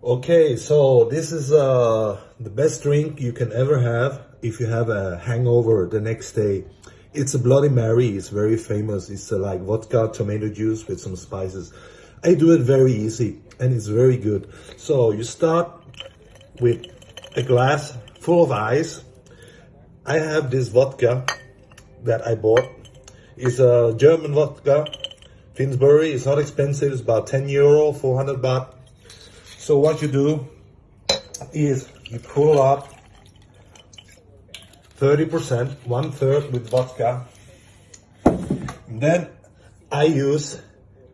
Okay, so this is uh, the best drink you can ever have if you have a hangover the next day. It's a Bloody Mary. It's very famous. It's uh, like vodka, tomato juice with some spices. I do it very easy and it's very good. So you start with a glass full of ice. I have this vodka that I bought. It's a German vodka. Finsbury. It's not expensive. It's about 10 euro, 400 baht. So what you do is you pull up 30%, one third with vodka. Then I use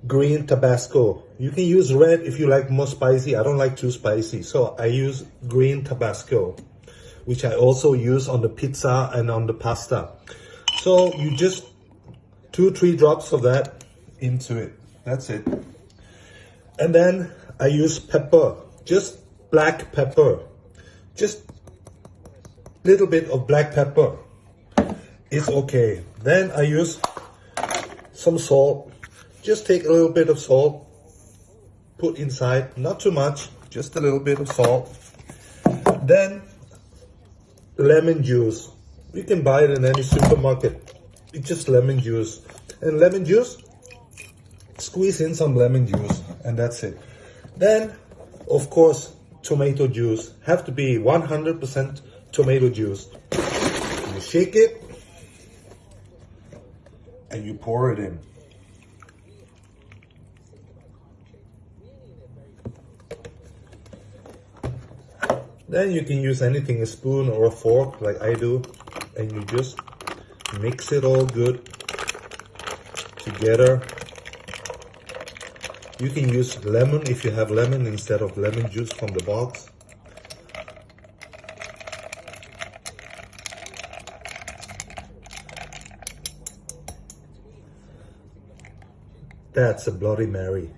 green Tabasco. You can use red if you like more spicy. I don't like too spicy. So I use green Tabasco, which I also use on the pizza and on the pasta. So you just two, three drops of that into it. That's it. And then I use pepper, just black pepper, just little bit of black pepper. It's okay. Then I use some salt. Just take a little bit of salt, put inside, not too much, just a little bit of salt. Then lemon juice. You can buy it in any supermarket. It's just lemon juice. And lemon juice, squeeze in some lemon juice and that's it. Then, of course, tomato juice. Have to be 100% tomato juice. You shake it and you pour it in. Then you can use anything, a spoon or a fork like I do, and you just mix it all good together. You can use lemon if you have lemon instead of lemon juice from the box. That's a Bloody Mary.